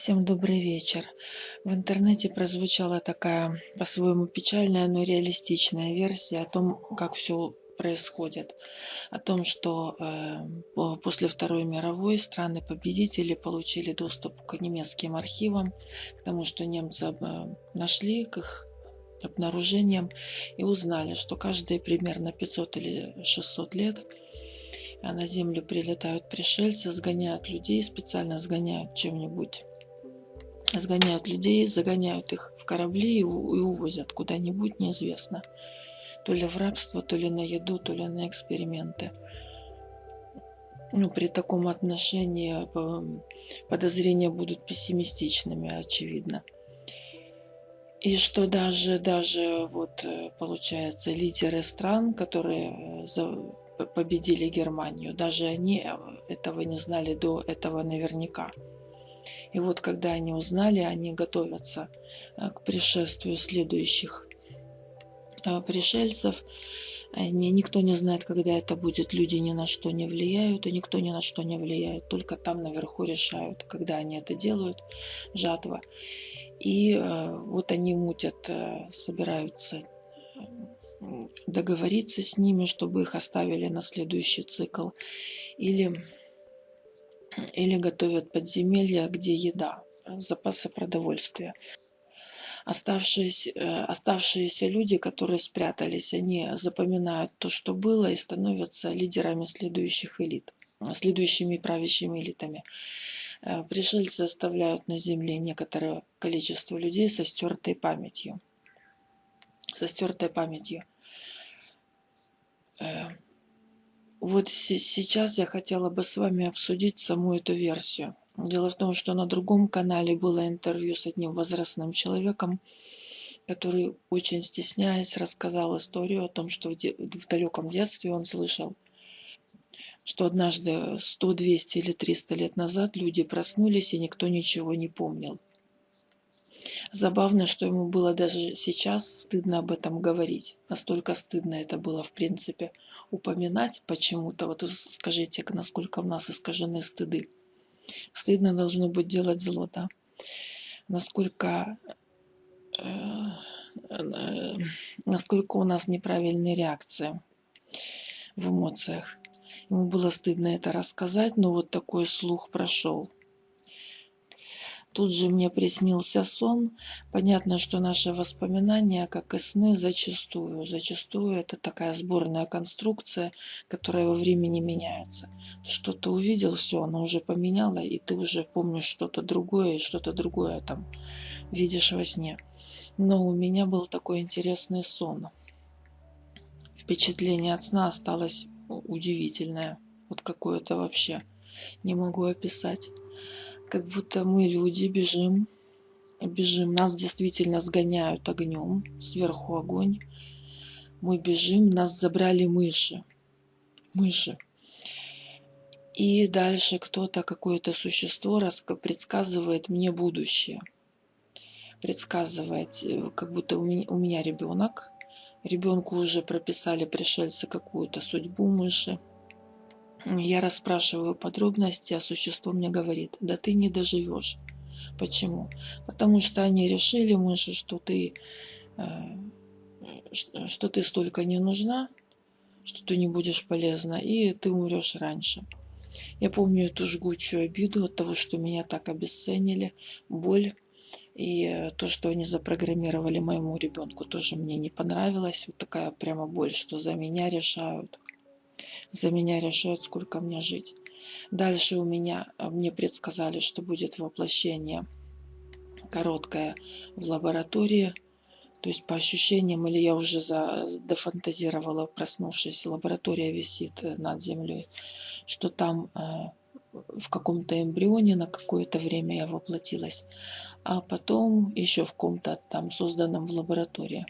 Всем добрый вечер. В интернете прозвучала такая по-своему печальная, но реалистичная версия о том, как все происходит. О том, что э, после Второй мировой страны-победители получили доступ к немецким архивам, к тому, что немцы э, нашли, к их обнаружениям и узнали, что каждые примерно 500 или 600 лет а на Землю прилетают пришельцы, сгоняют людей, специально сгоняют чем-нибудь сгоняют людей, загоняют их в корабли и, увозят куда-нибудь, неизвестно. То ли в рабство, то ли на еду, то ли на эксперименты. Ну, при таком отношении подозрения будут пессимистичными, очевидно. И что даже, даже вот э, получается лидеры стран, которые э, победили Германию, даже они э, этого не знали до этого наверняка. И вот когда они узнали, они готовятся э, к пришествию следующих э, пришельцев. Никто не знает, когда это будет. Люди ни на что не влияют, и никто ни на что не влияет. Только там наверху решают, когда они это делают, жатва. И э, вот они мутят, собираются договориться с ними, чтобы их оставили на следующий цикл. Или или готовят подземелья, где еда, запасы продовольствия. Оставшиеся, э, оставшиеся люди, которые спрятались, они запоминают то, что было, и становятся лидерами следующих элит, следующими правящими элитами. Э, пришельцы оставляют на земле некоторое количество людей со стертой памятью. Со стертой памятью. Вот сейчас я хотела бы с вами обсудить саму эту версию. Дело в том, что на другом канале было интервью с одним возрастным человеком, который, очень стесняясь, рассказал историю о том, что в далеком детстве он слышал, что однажды 100, 200 или 300 лет назад люди проснулись, и никто ничего не помнил. Забавно, что ему было даже сейчас стыдно об этом говорить. Настолько стыдно это было, в принципе, упоминать почему-то. Вот скажите, насколько в нас искажены стыды. Стыдно должно быть делать зло, да? Насколько, э, насколько у нас неправильные реакции в эмоциях. Ему было стыдно это рассказать, но вот такой слух прошел. Тут же мне приснился сон. Понятно, что наши воспоминания, как и сны, зачастую. Зачастую это такая сборная конструкция, которая во времени меняется. что-то увидел, все, оно уже поменяло, и ты уже помнишь что-то другое, и что-то другое там видишь во сне. Но у меня был такой интересный сон. Впечатление от сна осталось удивительное. Вот какое-то вообще. Не могу описать как будто мы люди бежим, бежим, нас действительно сгоняют огнем, сверху огонь. Мы бежим, нас забрали мыши, мыши. И дальше кто-то, какое-то существо предсказывает мне будущее. Предсказывает, э, как будто у меня, ребенок. Ребенку уже прописали пришельцы какую-то судьбу мыши. Я расспрашиваю подробности, а существо мне говорит, да ты не доживешь. Почему? Потому что они решили, мыши, что ты, э, что ты столько не нужна, что ты не будешь полезна, и ты умрешь раньше. Я помню эту жгучую обиду от того, что меня так обесценили, боль. И то, что они запрограммировали моему ребенку, тоже мне не понравилось. Вот такая прямо боль, что за меня решают за меня решают, сколько мне жить. Дальше у меня, а, мне предсказали, что будет воплощение короткое в лаборатории, то есть по ощущениям, или я уже за, дофантазировала, проснувшись, лаборатория висит э, над землей, что там э, в каком-то эмбрионе на какое-то время я воплотилась, а потом еще в ком-то там созданном в лаборатории.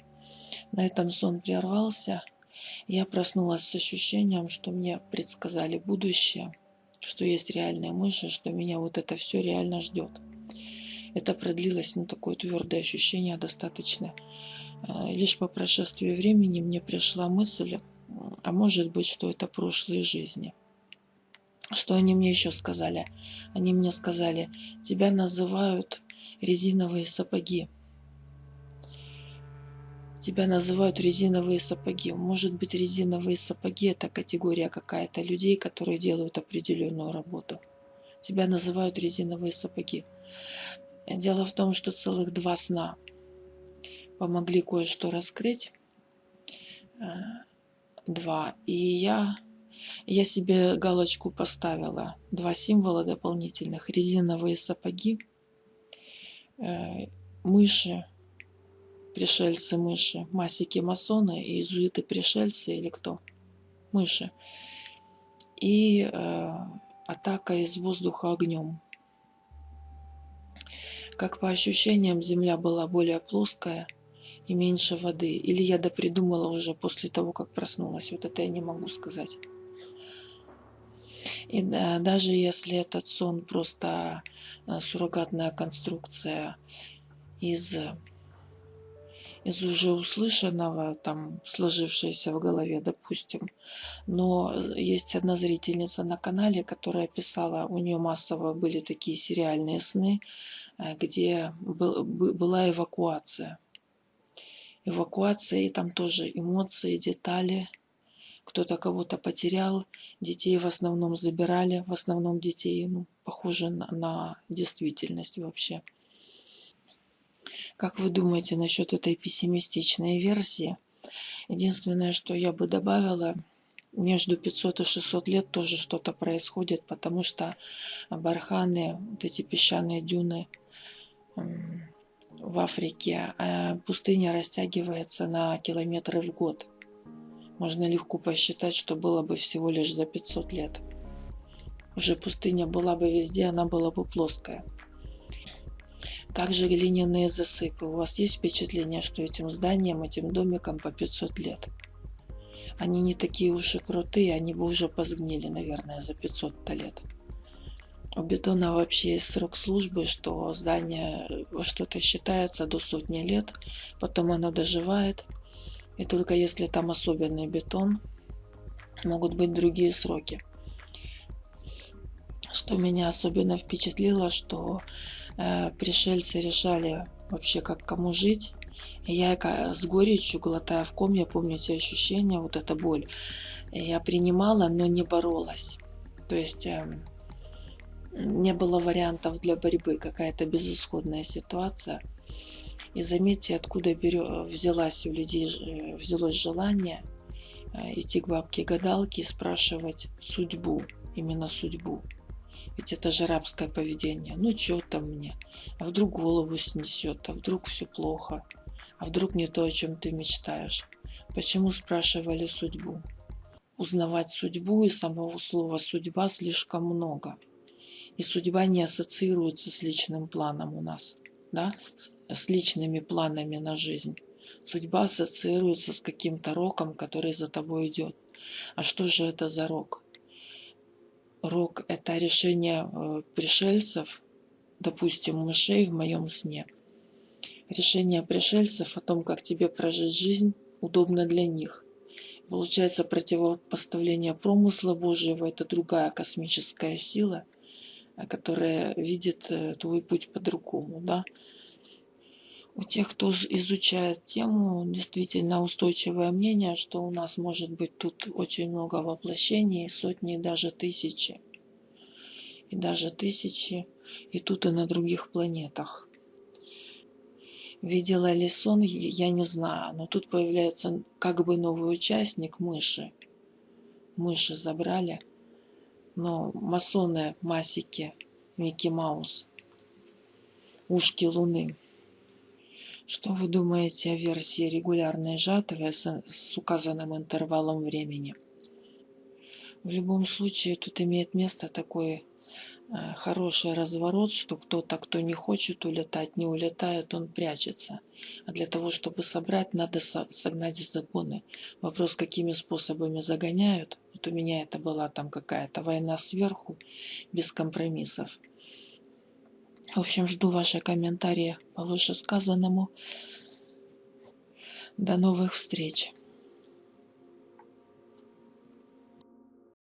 На этом сон прервался. Я проснулась с ощущением, что мне предсказали будущее, что есть реальные мыши, что меня вот это все реально ждет. Это продлилось, ну, такое твердое ощущение достаточно. Э, лишь по прошествии времени мне пришла мысль, а может быть, что это прошлые жизни. Что они мне еще сказали? Они мне сказали, тебя называют резиновые сапоги. Тебя называют резиновые сапоги. Может быть, резиновые сапоги – это категория какая-то людей, которые делают определенную работу. Тебя называют резиновые сапоги. Дело в том, что целых два сна помогли кое-что раскрыть. Э, два. И я, я себе галочку поставила. Два символа дополнительных. Резиновые сапоги, э, мыши, пришельцы мыши, масики масоны, иезуиты пришельцы или кто? Мыши. И э, атака из воздуха огнем. Как по ощущениям, земля была более плоская и меньше воды. Или я допридумала уже после того, как проснулась. Вот это я не могу сказать. И да, даже если этот сон просто э, суррогатная конструкция из, из уже услышанного, там, сложившееся в голове, допустим. Но есть одна зрительница на канале, которая писала, у нее массово были такие сериальные сны, Э, где был, была эвакуация. Эвакуация, и там тоже эмоции, детали. Кто-то кого-то потерял, детей в основном забирали, в основном детей, ну, похоже на, на действительность вообще. Как вы думаете насчет этой пессимистичной версии? Единственное, что я бы добавила, между 500 и 600 лет тоже что-то происходит, потому что барханы, вот эти песчаные дюны, в Африке а пустыня растягивается на километры в год. Можно легко посчитать, что было бы всего лишь за 500 лет. Уже пустыня была бы везде, она была бы плоская. Также глиняные засыпы. У вас есть впечатление, что этим зданиям, этим домикам по 500 лет? Они не такие уж и крутые, они бы уже позгнили, наверное, за 500 лет. У бетона вообще есть срок службы, что здание что-то считается до сотни лет, потом оно доживает. И только если там особенный бетон, могут быть другие сроки. Что меня особенно впечатлило, что пришельцы решали вообще как кому жить. И я с горечью, глотая в ком, я помню эти ощущения, вот эта боль. Я принимала, но не боролась. То есть... Э, не было вариантов для борьбы, какая-то безысходная ситуация. И заметьте, откуда берё, взялась у людей, э, взялось желание э, идти к бабке-гадалке и спрашивать судьбу, именно судьбу. Ведь это же рабское поведение. Ну, что там мне? А вдруг голову снесет? А вдруг все плохо? А вдруг не то, о чем ты мечтаешь? Почему спрашивали судьбу? Узнавать судьбу и самого слова «судьба» слишком много и судьба не ассоциируется с личным планом у нас, да, с, с личными планами на жизнь. Судьба ассоциируется с каким-то роком, который за тобой идет. А что же это за рок? Рок – это решение э, пришельцев, допустим, мышей в моем сне. Решение пришельцев о том, как тебе прожить жизнь, удобно для них. Получается противопоставление промысла Божьего – это другая космическая сила – которая видит э, твой путь по-другому, да. У тех, кто изучает тему, действительно устойчивое мнение, что у нас может быть тут очень много воплощений, сотни, даже тысячи. И даже тысячи, и тут и на других планетах. Видела ли сон, я не знаю, но тут появляется как бы новый участник мыши. Мыши забрали – но масоны масики Микки Маус, ушки Луны. Что вы думаете о версии регулярной жатвы с, с указанным интервалом времени? В любом случае тут имеет место такой Э, хороший разворот, что кто-то, кто не хочет улетать, не улетает, он прячется. А для того, чтобы собрать, надо согнать загоны. Вопрос, какими способами загоняют. Вот у меня это была там какая-то война сверху, без компромиссов. В общем, жду ваши комментарии по вышесказанному. До новых встреч!